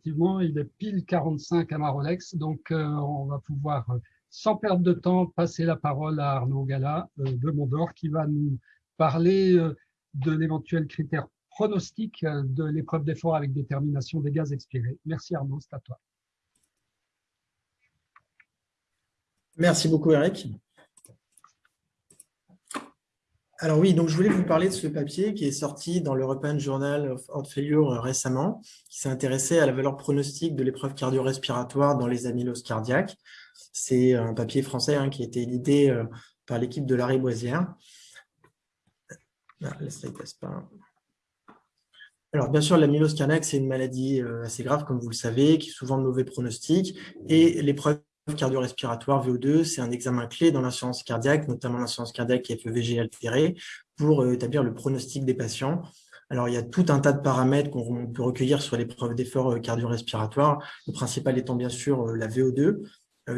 effectivement, il est pile 45 à Marolex, donc euh, on va pouvoir, sans perdre de temps, passer la parole à Arnaud Gala de Mondor qui va nous parler de l'éventuel critère pronostic de l'épreuve d'effort avec détermination des gaz expirés. Merci Arnaud, c'est à toi. Merci beaucoup Eric. Alors oui, donc je voulais vous parler de ce papier qui est sorti dans l'European Journal of Heart Failure euh, récemment, qui s'est intéressé à la valeur pronostique de l'épreuve cardio-respiratoire dans les amyloses cardiaques. C'est un papier français hein, qui a été édité euh, par l'équipe de Larry Boisière. Ah. Alors, bien sûr, l'amylose cardiaque, c'est une maladie euh, assez grave, comme vous le savez, qui est souvent de mauvais pronostics. Et l'épreuve cardio-respiratoire VO2, c'est un examen clé dans l'assurance cardiaque, notamment l'assurance cardiaque FEVG altérée, pour euh, établir le pronostic des patients. Alors, il y a tout un tas de paramètres qu'on peut recueillir sur l'épreuve d'effort euh, cardio-respiratoire, le principal étant bien sûr euh, la VO2,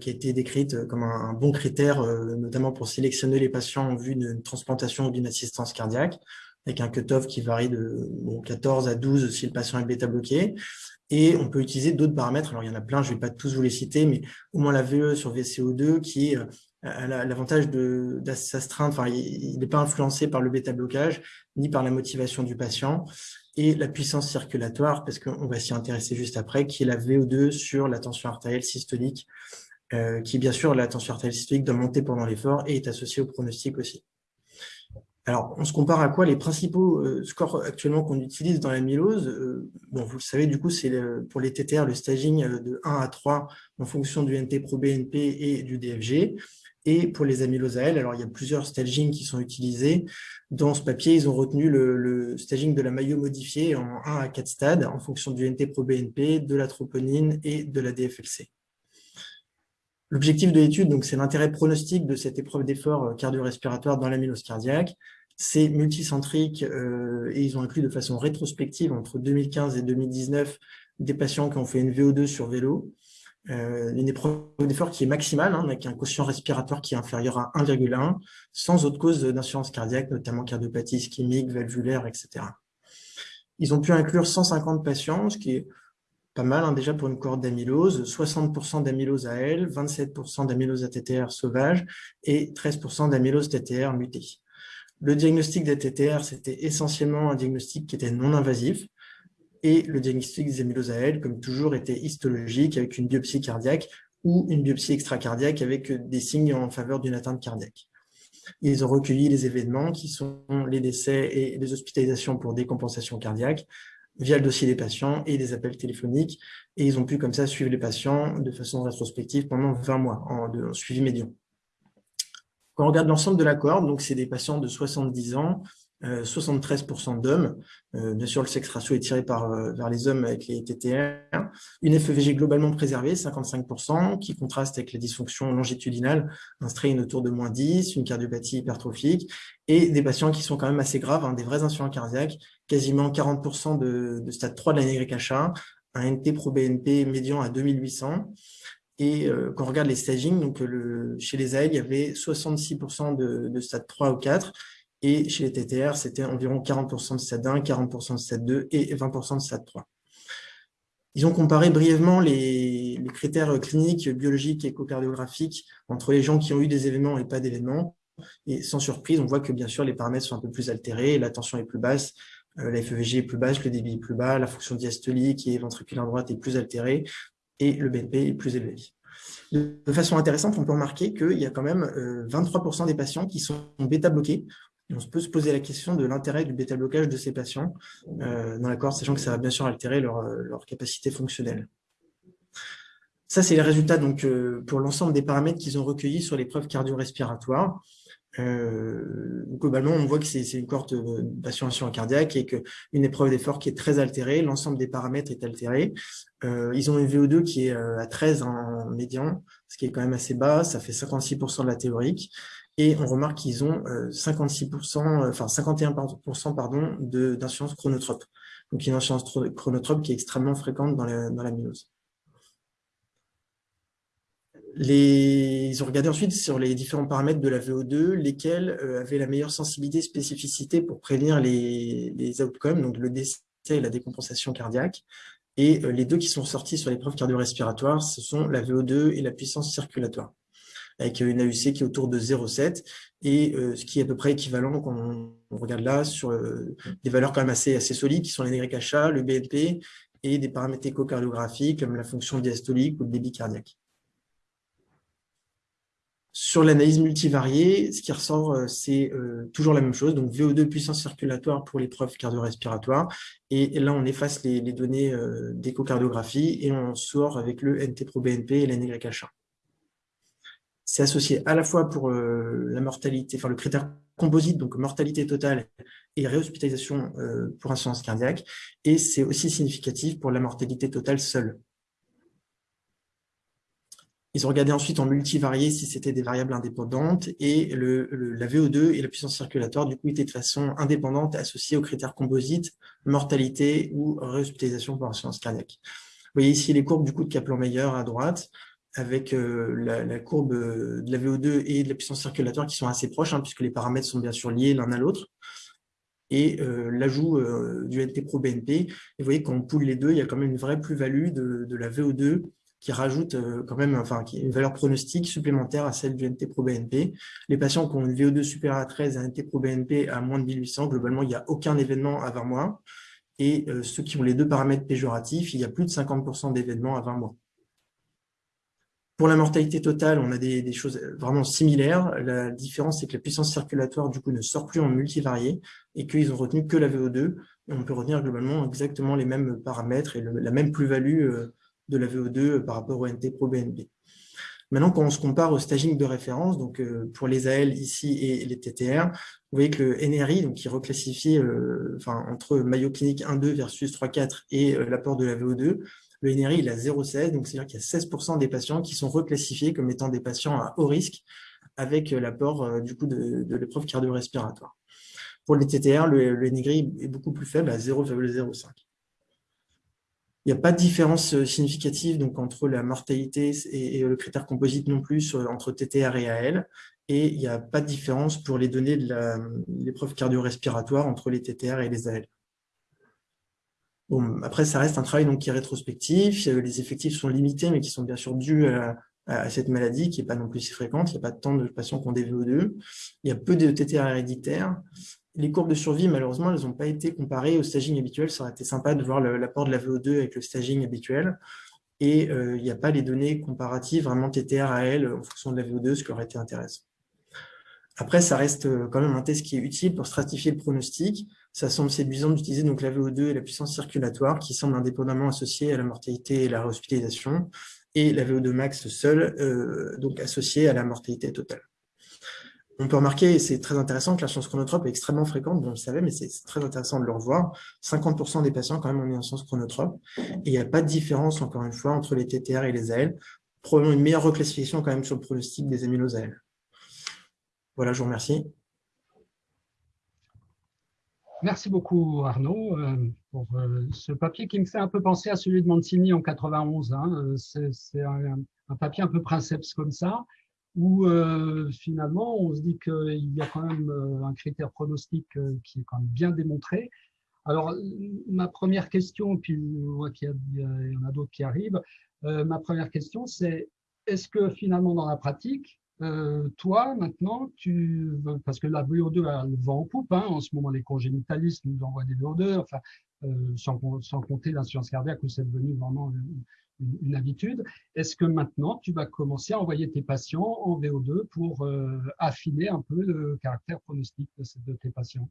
qui a été décrite comme un, bon critère, notamment pour sélectionner les patients en vue d'une transplantation ou d'une assistance cardiaque, avec un cutoff qui varie de 14 à 12 si le patient est bêta-bloqué. Et on peut utiliser d'autres paramètres. Alors, il y en a plein, je ne vais pas tous vous les citer, mais au moins la VE sur VCO2 qui euh, a l'avantage de s'astreindre, enfin, il n'est pas influencé par le bêta-blocage ni par la motivation du patient. Et la puissance circulatoire, parce qu'on va s'y intéresser juste après, qui est la VO2 sur la tension artérielle systolique, euh, qui, bien sûr, la tension artérielle systolique doit monter pendant l'effort et est associée au pronostic aussi. Alors, on se compare à quoi? Les principaux euh, scores actuellement qu'on utilise dans l'amylose, euh, bon, vous le savez, du coup, c'est pour les TTR, le staging euh, de 1 à 3 en fonction du NT-proBNP et du DFG. Et pour les amyloses AL, alors il y a plusieurs stagings qui sont utilisés. Dans ce papier, ils ont retenu le, staging de la maillot modifié en 1 à 4 stades en fonction du NT-proBNP, de la troponine et de la DFLC. L'objectif de l'étude, donc, c'est l'intérêt pronostic de cette épreuve d'effort cardio-respiratoire dans l'amylose cardiaque. C'est multicentrique euh, et ils ont inclus de façon rétrospective entre 2015 et 2019 des patients qui ont fait une VO2 sur vélo, euh, une épreuve d'effort qui est maximale, hein, avec un quotient respiratoire qui est inférieur à 1,1, sans autre cause d'insuffisance cardiaque, notamment cardiopathie ischémique, valvulaire, etc. Ils ont pu inclure 150 patients, ce qui est pas mal hein, déjà pour une cohorte d'amylose, 60% d'amylose AL, 27% d'amylose ATTR sauvage et 13% d'amylose TTR mutée. Le diagnostic des TTR, c'était essentiellement un diagnostic qui était non invasif, et le diagnostic des amyloses AL, comme toujours, était histologique avec une biopsie cardiaque ou une biopsie extracardiaque avec des signes en faveur d'une atteinte cardiaque. Ils ont recueilli les événements qui sont les décès et les hospitalisations pour décompensation cardiaque via le dossier des patients et des appels téléphoniques, et ils ont pu comme ça suivre les patients de façon rétrospective pendant 20 mois en suivi médian. Quand on regarde l'ensemble de la cohorte, donc c'est des patients de 70 ans, 73% euh, d'hommes. Euh, bien sûr, le sexe ratio est tiré par, euh, vers les hommes avec les TTR. Une FEVG globalement préservée, 55%, qui contraste avec les dysfonctions longitudinales, un strain autour de moins 10, une cardiopathie hypertrophique, et des patients qui sont quand même assez graves, hein, des vrais insuffisants cardiaques, quasiment 40% de, de, stade 3 de la NYHA, un NT pro BNP médian à 2800, et euh, quand on regarde les stagings, donc chez les AL, il y avait 66% de, de, stade 3 ou 4, et chez les TTR, c'était environ 40% de stade 1, 40% de stade 2 et 20% de stade 3. Ils ont comparé brièvement les, les, critères cliniques, biologiques et échocardiographiques entre les gens qui ont eu des événements et pas d'événements. Et sans surprise, on voit que bien sûr, les paramètres sont un peu plus altérés, la tension est plus basse, euh, la FEVG est plus basse, le débit est plus bas, la fonction diastolique et ventriculaire droite est plus altérée et le BNP est plus élevé. De façon intéressante, on peut remarquer qu'il y a quand même 23% euh, des patients qui sont bêta-bloqués. On peut se poser la question de l'intérêt du bêta-blocage de ces patients euh, dans l'accord, sachant que ça va bien sûr altérer leur, euh, leur capacité fonctionnelle. Ça, c'est les résultats donc, pour l'ensemble des paramètres qu'ils ont recueillis sur l'épreuve cardio-respiratoire. Euh, globalement, on voit que c'est une cohorte de patients cardiaque et qu'une épreuve d'effort qui est très altérée, l'ensemble des paramètres est altéré. Euh, ils ont une VO2 qui est euh, à 13 en médian, ce qui est quand même assez bas, ça fait 56% de la théorique. Et on remarque qu'ils ont 56%, enfin 51% pardon, d'insuffisance chronotrope. Donc une insuffisance chronotrope qui est extrêmement fréquente dans la, dans. Ils ont regardé ensuite sur les différents paramètres de la VO2, lesquels euh, avaient la meilleure sensibilité spécificité pour prévenir les, les outcomes, donc le décès et la décompensation cardiaque. Et les deux qui sont sortis sur l'épreuve cardio-respiratoire, ce sont la VO2 et la puissance circulatoire avec une AUC qui est autour de 0,7 et ce qui est à peu près équivalent quand on, regarde là sur des valeurs quand même assez, assez solides qui sont les NYHA, le BNP et des paramètres échocardiographiques comme la fonction diastolique ou le débit cardiaque. Sur l'analyse multivariée, ce qui ressort, euh, c'est euh, toujours la même chose. Donc, VO2 puissance circulatoire pour l'épreuve cardio-respiratoire. Et là, on efface les, données euh, d'échocardiographie et on sort avec le NT-proBNP et l'NYH1. C'est associé à la fois pour la mortalité, enfin le critère composite, donc mortalité totale et réhospitalisation pour insuffisance cardiaque. Et c'est aussi significatif pour la mortalité totale seule. Ils ont regardé ensuite en multivarié si c'était des variables indépendantes et le, la VO2 et la puissance circulatoire du coup étaient de façon indépendante associées aux critères composites, mortalité ou réhospitalisation pour insuffisance cardiaque. Vous voyez ici les courbes du coup de Kaplan-Meier à droite avec euh, la, courbe de la VO2 et de la puissance circulatoire qui sont assez proches hein, puisque les paramètres sont bien sûr liés l'un à l'autre et euh, l'ajout euh, du NT-proBNP. Et vous voyez, quand on poule les deux, il y a quand même une vraie plus-value de, de, la VO2 qui rajoute euh, quand même une valeur pronostique supplémentaire à celle du NT-proBNP. Les patients qui ont une VO2 supérieure à 13 et un NT-proBNP à moins de 1800, globalement, il n'y a aucun événement à 20 mois. Et euh, ceux qui ont les deux paramètres péjoratifs, il y a plus de 50% d'événements à 20 mois. Pour la mortalité totale, on a des, choses vraiment similaires. La différence, c'est que la puissance circulatoire, ne sort plus en multivarié et qu'ils ont retenu que la VO2. Et on peut retenir globalement exactement les mêmes paramètres et la même plus-value euh, de la VO2 par rapport au NT pro-BNP. Maintenant, quand on se compare au staging de référence, donc euh, pour les AL ici et les TTR, vous voyez que le NRI, donc qui reclassifie euh, enfin, entre Mayo Clinique 1.2 versus 3.4 et euh, l'apport de la VO2, le NRI il a 0,16, donc c'est-à-dire qu'il y a 16% des patients qui sont reclassifiés comme étant des patients à haut risque avec l'apport du coup de, de l'épreuve cardio-respiratoire. Pour les TTR, le, le NRI est beaucoup plus faible à 0,05. Il n'y a pas de différence euh, significative donc, entre la mortalité et, le critère composite non plus entre TTR et AL. Et il n'y a pas de différence pour les données de l'épreuve cardio-respiratoire entre les TTR et les AL. Bon, après, ça reste un travail donc, qui est rétrospectif. Les effectifs sont limités, mais qui sont bien sûr dus à, cette maladie qui n'est pas non plus si fréquente. Il n'y a pas tant de patients qui ont des VO2. Il y a peu de TTR héréditaires les courbes de survie, malheureusement, elles n'ont pas été comparées au staging habituel. Ça aurait été sympa de voir l'apport de la VO2 avec le staging habituel. Et euh, il n'y a pas les données comparatives vraiment TTR à L en fonction de la VO2, ce qui aurait été intéressant. Après, ça reste euh, quand même un test qui est utile pour stratifier le pronostic. Ça semble séduisant d'utiliser la VO2 et la puissance circulatoire qui semblent indépendamment associées à la mortalité et la réhospitalisation, et la VO2 max seule, euh, donc associée à la mortalité totale on peut remarquer, et c'est très intéressant, que la chance chronotrope est extrêmement fréquente, on le savait, mais c'est très intéressant de le revoir. 50% des patients, quand même, ont une chance chronotrope. Et il n'y a pas de différence, encore une fois, entre les TTR et les AL. Probablement une meilleure reclassification, quand même, sur le pronostic des amyloses AL. Voilà, je vous remercie. Merci beaucoup, Arnaud, euh, pour euh, ce papier qui me fait un peu penser à celui de Mancini en 91. Hein. Euh, c'est un, papier un peu princeps comme ça où euh, finalement on se dit qu'il y a quand même euh, un critère pronostic euh, qui est quand même bien démontré. Alors ma première question, puis je vois qu'il y, en a d'autres qui arrivent, ma première question c'est est-ce que finalement dans la pratique, toi maintenant, tu parce que la VO2 elle va en poupe, hein, en ce moment les congénitalistes nous envoient des VO2, enfin sans, sans compter l'insuffisance cardiaque où c'est devenu vraiment une, habitude. Est-ce que maintenant, tu vas commencer à envoyer tes patients en VO2 pour euh, affiner un peu le caractère pronostique de, tes patients?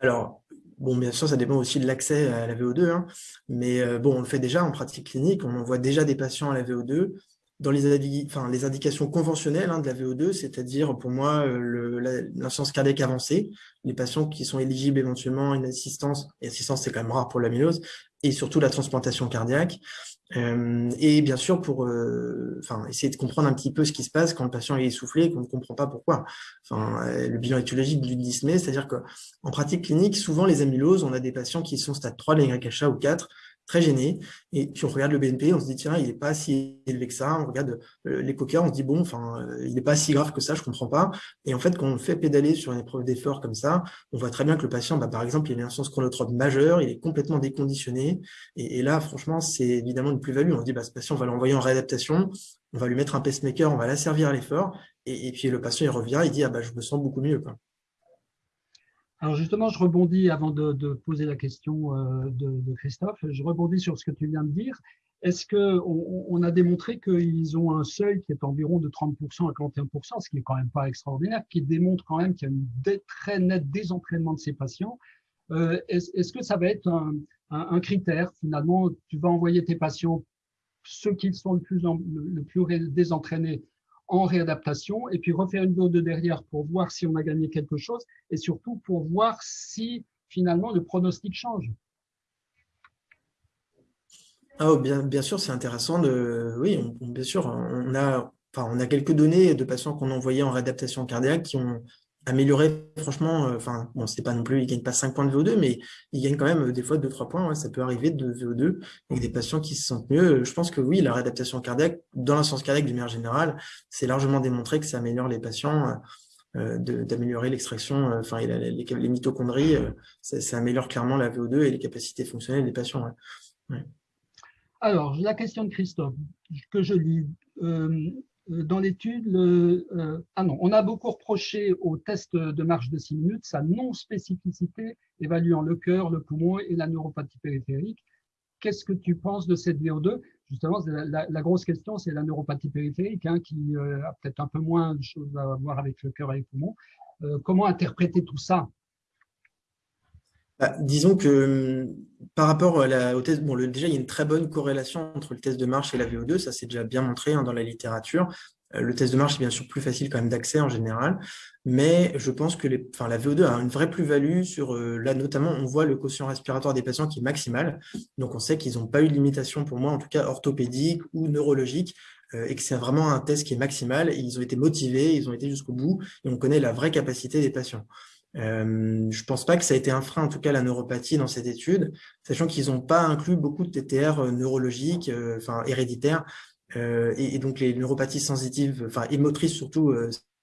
Alors, bon, bien sûr, ça dépend aussi de l'accès à la VO2, hein. mais euh, bon, on le fait déjà en pratique clinique, on envoie déjà des patients à la VO2 dans les, indications conventionnelles hein, de la VO2, c'est-à-dire pour moi euh, l'insuffisance cardiaque avancée, les patients qui sont éligibles éventuellement à une assistance, et assistance c'est quand même rare pour l'amylose, et surtout la transplantation cardiaque. Euh, et bien sûr, pour euh, essayer de comprendre un petit peu ce qui se passe quand le patient est essoufflé et qu'on ne comprend pas pourquoi. Le bilan étiologique du dyspnée, c'est-à-dire qu'en pratique clinique, souvent les amyloses, on a des patients qui sont stade 3 de ou 4, très gêné. Et puis on regarde le BNP, on se dit, tiens, il n'est pas si élevé que ça. On regarde euh, les coquins, on se dit, bon, enfin, euh, il n'est pas si grave que ça, je comprends pas. Et en fait, quand on fait pédaler sur une épreuve d'effort comme ça, on voit très bien que le patient, bah, par exemple, il a une insuffisance chronotrope majeure, il est complètement déconditionné. Et, là, franchement, c'est évidemment une plus-value. On se dit, bah, ce patient, on va l'envoyer en réadaptation, on va lui mettre un pacemaker, on va l'asservir à l'effort. Et, puis le patient, il revient, il dit, ah, bah, je me sens beaucoup mieux. Quoi. Alors justement, je rebondis avant de, poser la question euh, de, Christophe, je rebondis sur ce que tu viens de dire. Est-ce qu'on on a démontré qu'ils ont un seuil qui est environ de 30% à 41%, ce qui est quand même pas extraordinaire, qui démontre quand même qu'il y a un très net désentraînement de ces patients. Euh, Est-ce que ça va être un, un, critère Finalement, tu vas envoyer tes patients, ceux qui sont le plus, le plus désentraînés, en réadaptation et puis refaire une VO2 derrière pour voir si on a gagné quelque chose et surtout pour voir si finalement le pronostic change. Ah, bien, bien sûr, c'est intéressant. De, oui, bien sûr, on a, enfin, on a quelques données de patients qu'on a envoyés en réadaptation cardiaque qui ont améliorer, franchement, euh, enfin, bon, c'est pas non plus, il gagne pas 5 points de VO2, mais il gagne quand même euh, des fois 2-3 points, ça peut arriver de VO2, avec des patients qui se sentent mieux. Je pense que oui, la réadaptation cardiaque, dans l'insuffisance cardiaque d'une manière générale, c'est largement démontré que ça améliore les patients, euh, d'améliorer l'extraction, enfin, les, mitochondries, ça, améliore clairement la VO2 et les capacités fonctionnelles des patients. Alors, la question de Christophe, que je lis. Euh, dans l'étude, euh, ah non, on a beaucoup reproché au test de marche de 6 minutes sa non-spécificité évaluant le cœur, le poumon et la neuropathie périphérique. Qu'est-ce que tu penses de cette VO2 Justement, la, grosse question, c'est la neuropathie périphérique, hein, qui euh, a peut-être un peu moins de choses à voir avec le cœur et les poumons. comment interpréter tout ça? Bah, disons que hum, par rapport la, au test, bon, déjà, il y a une très bonne corrélation entre le test de marche et la VO2, ça c'est déjà bien montré hein, dans la littérature. Euh, le test de marche est bien sûr plus facile quand même d'accès en général, mais je pense que enfin, la VO2 a une vraie plus-value sur, euh, là notamment, on voit le quotient respiratoire des patients qui est maximal, donc on sait qu'ils n'ont pas eu de limitation pour moi, en tout cas orthopédique ou neurologique, euh, et que c'est vraiment un test qui est maximal, ils ont été motivés, ils ont été jusqu'au bout, et on connaît la vraie capacité des patients. Euh, je ne pense pas que ça a été un frein, en tout cas la neuropathie dans cette étude, sachant qu'ils n'ont pas inclus beaucoup de TTR euh, neurologiques, euh, enfin héréditaires, et, donc les neuropathies sensitives, enfin émotrices surtout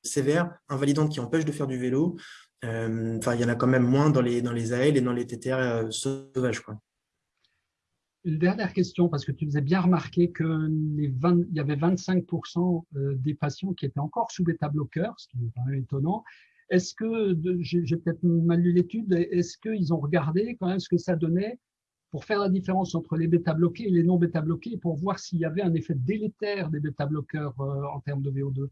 sévères, invalidantes qui empêchent de faire du vélo. Enfin, il y en a quand même moins dans les, dans les AL et dans les TTR sauvages. Quoi. Une dernière question, parce que tu faisais bien remarquer qu'il y avait 25% des patients qui étaient encore sous bêta-bloqueurs, ce qui est quand même étonnant. Est-ce que, j'ai peut-être mal lu l'étude, est-ce qu'ils ont regardé quand même ce que ça donnait pour faire la différence entre les bêta-bloqués et les non bêta-bloqués pour voir s'il y avait un effet délétère des bêta-bloqueurs euh, en termes de VO2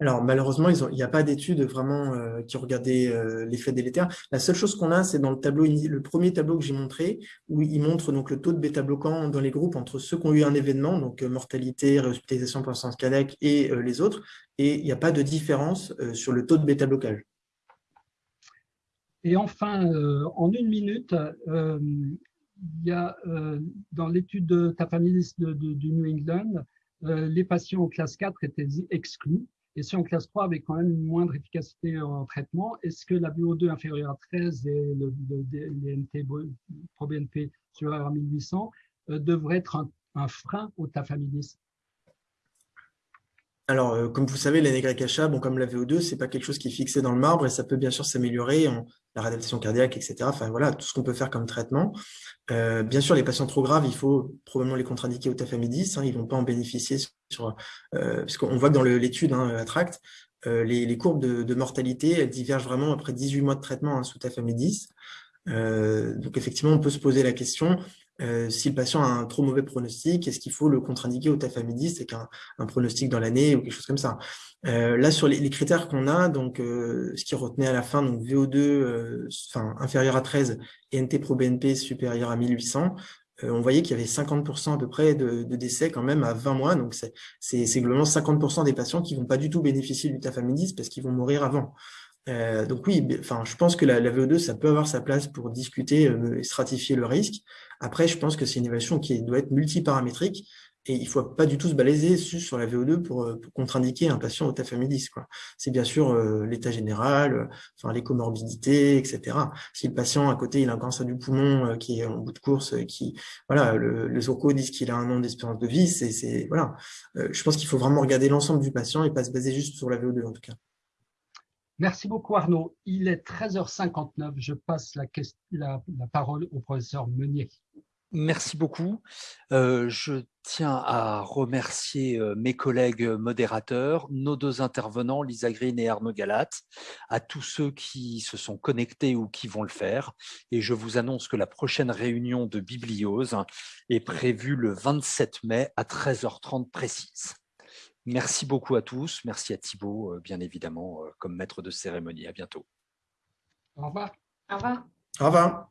alors malheureusement, il n'y a pas d'études vraiment euh, qui regardaient euh, l'effet délétère. La seule chose qu'on a, c'est dans le tableau, le premier tableau que j'ai montré, où il montre donc le taux de bêta-bloquants dans les groupes entre ceux qui ont eu un événement, donc euh, mortalité, réhospitalisation pour sens cardiaque et les autres, et il n'y a pas de différence sur le taux de bêta-blocage. Et enfin, en une minute, il y a dans l'étude de ta famille de, du New England, les patients en classe 4 étaient exclus et si en classe 3 avec quand même une moindre efficacité en traitement, est-ce que la VO2 inférieure à 13 et le, DNT pro-BNP supérieur à 1800 euh, devrait être un, frein au tafamidis alors, euh, comme vous savez, l'NYHA, bon, comme la VO2, c'est pas quelque chose qui est fixé dans le marbre et ça peut bien sûr s'améliorer en la réadaptation cardiaque, etc. Enfin, voilà, tout ce qu'on peut faire comme traitement. Euh, bien sûr, les patients trop graves, il faut probablement les contre-indiquer au tafamidis. Hein, ils vont pas en bénéficier sur, euh, parce qu'on voit que dans l'étude hein, Attract, les, courbes de, mortalité, elles divergent vraiment après 18 mois de traitement hein, sous tafamidis. donc, effectivement, on peut se poser la question, euh, si le patient a un trop mauvais pronostic, est-ce qu'il faut le contre-indiquer au tafamidis c'est qu'un un pronostic dans l'année ou quelque chose comme ça. Euh, là, sur les, critères qu'on a, donc euh, ce qui retenait à la fin, donc VO2 enfin, inférieur à 13 et NT-proBNP supérieur à 1800, on voyait qu'il y avait 50% à peu près de, décès quand même à 20 mois. Donc, c'est globalement 50% des patients qui vont pas du tout bénéficier du tafamidis parce qu'ils vont mourir avant. Donc oui, enfin, je pense que la, la, VO2, ça peut avoir sa place pour discuter et stratifier le risque. Après, je pense que c'est une évaluation qui doit être multiparamétrique. Et il ne faut pas du tout se balayer sur la VO2 pour, contre-indiquer un patient au tafamidis. C'est bien sûr l'état général, enfin, les comorbidités, etc. Si le patient à côté il a un cancer du poumon qui est en bout de course, qui voilà, le, les orcos disent qu'il a un an d'espérance de vie, c'est voilà. je pense qu'il faut vraiment regarder l'ensemble du patient et pas se baser juste sur la VO2 en tout cas. Merci beaucoup Arnaud. Il est 13h59. Je passe la, parole au professeur Meunier. Merci beaucoup. Euh, je tiens à remercier euh, mes collègues modérateurs, nos deux intervenants, Lisa Green et Arnaud Galat, à tous ceux qui se sont connectés ou qui vont le faire. Et je vous annonce que la prochaine réunion de Bibliose est prévue le 27 mai à 13h30 précise. Merci beaucoup à tous. Merci à Thibault, euh, bien évidemment, comme maître de cérémonie. À bientôt. Au revoir. Au revoir. Au revoir.